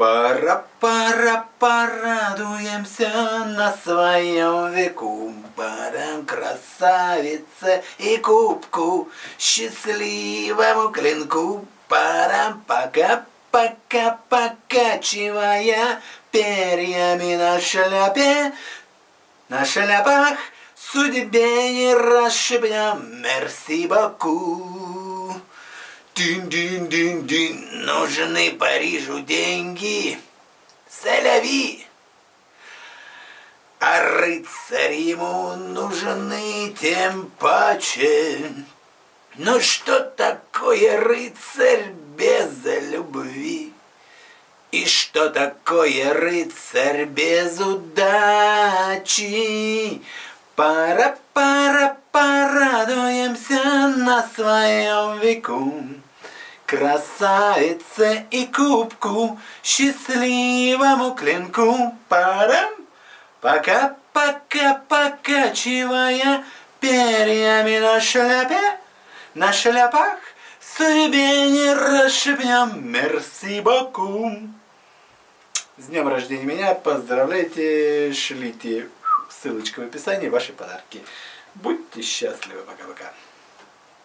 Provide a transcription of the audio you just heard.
Пора, пора, порадуемся на своем веку. Парам красавице и кубку, счастливому клинку. Парам пока, пока, покачивая перьями на шляпе. На шляпах судьбе не расшибнем, мерси боку. Дин-дин-дин-дин, нужны Парижу деньги, Селяви. А рыцарь ему нужны тем паче. Ну что такое рыцарь без любви? И что такое рыцарь без удачи? Пара-пара порадуемся на своем веку. Красавице и кубку, счастливому клинку. Парам, пока-пока покачивая перьями на шляпе, на шляпах судьбе не расшибнем. Мерси боку. С днем рождения меня, поздравляйте, шлите ссылочка в описании, ваши подарки. Будьте счастливы, пока-пока.